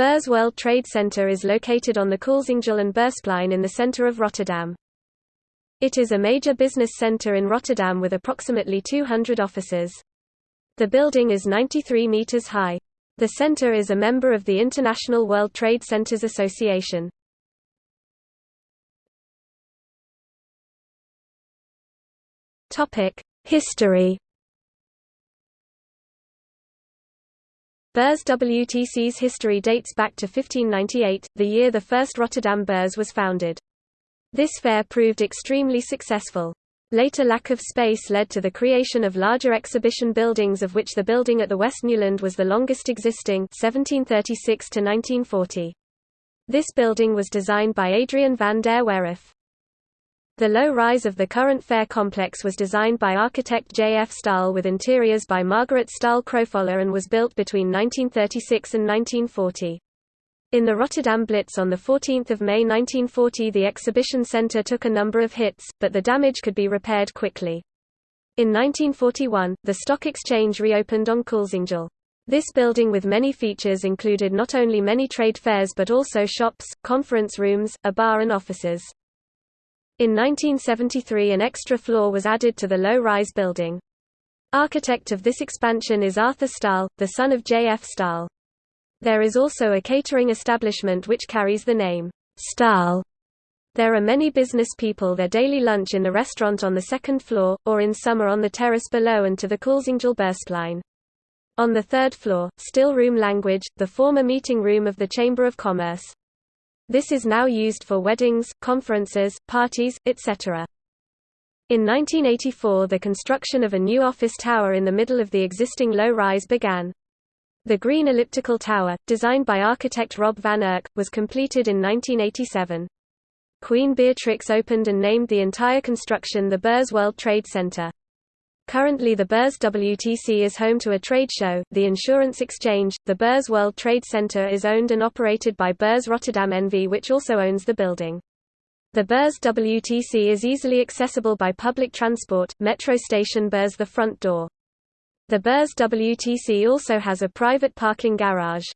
Beurs World Trade Center is located on the Koolsingel and Beursplein in the center of Rotterdam. It is a major business center in Rotterdam with approximately 200 offices. The building is 93 meters high. The center is a member of the International World Trade Centers Association. History Beurs WTC's history dates back to 1598, the year the first Rotterdam Beurs was founded. This fair proved extremely successful. Later lack of space led to the creation of larger exhibition buildings of which the building at the West Nieuwland was the longest existing 1736 to 1940. This building was designed by Adrian van der Werff. The low rise of the current fair complex was designed by architect J. F. Staal with interiors by Margaret Staal Kropholler and was built between 1936 and 1940. In the Rotterdam Blitz on 14 May 1940 the exhibition centre took a number of hits, but the damage could be repaired quickly. In 1941, the stock exchange reopened on Koolsingel. This building with many features included not only many trade fairs but also shops, conference rooms, a bar and offices. In 1973 an extra floor was added to the low-rise building. Architect of this expansion is Arthur Staal, the son of J. F. Staal. There is also a catering establishment which carries the name, Staal. There are many business people their daily lunch in the restaurant on the second floor, or in summer on the terrace below and to the Koolsingel Beursplein. On the third floor, still room language, the former meeting room of the Chamber of Commerce. This is now used for weddings, conferences, parties, etc. In 1984 the construction of a new office tower in the middle of the existing low-rise began. The green elliptical tower, designed by architect Rob van Erk, was completed in 1987. Queen Beatrix opened and named the entire construction the Beurs World Trade Center. Currently the Beurs WTC is home to a trade show, the Insurance Exchange. The Beurs World Trade Center is owned and operated by Beurs Rotterdam NV which also owns the building. The Beurs WTC is easily accessible by public transport, metro station Beurs the front door. The Beurs WTC also has a private parking garage.